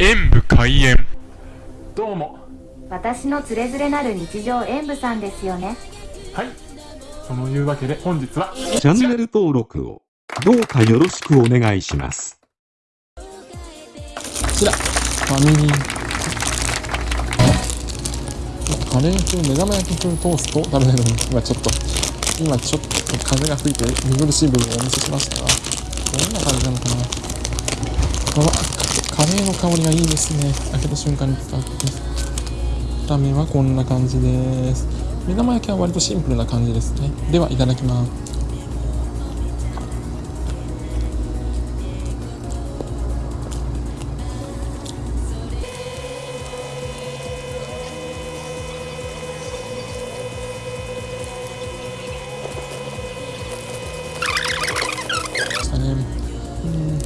演武開演。どうも。私のつれづれなる日常演舞さんですよね。はい。そのいうわけで本日はチャンネル登録をどうかよろしくお願いします。こちら、ファミリー。カレー風、目玉焼き風トーストを食べてるのに、今ちょっと、今ちょっと風が吹いて見苦しい部分をお見せしましたが、どんな感じなのかな。うわ、カレーの香りがいいですね。開けた瞬間に伝わってきます。見た目はこんな感じです。目玉焼きは割とシンプルな感じですね。では、いただきます。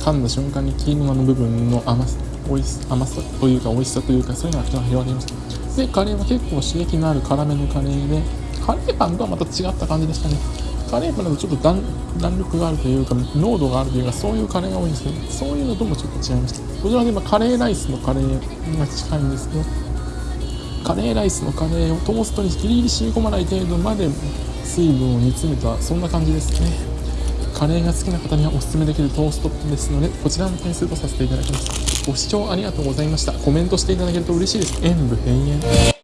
噛んだ瞬間にキーマの部分の甘さおいし甘さというか美味しさというかそういうのが口が広がりましたでカレーは結構刺激のある辛めのカレーでカレーパンとはまた違った感じでしたね。カレーパンだとちょっと弾弾力があるというか濃度があるというかそういうカレーが多いんですけどそういうのともちょっと違いました。こちらで今カレーライスのカレーが近いんですけどカレーライスのカレーをトーストにギリギリ染み込まない程度まで水分を煮詰めたそんな感じですね。カレーが好きな方にはおすすめできるトーストですのでこちらの点数とさせていただきます。ご視聴ありがとうございました。コメントしていただけると嬉しいです。演武閉園。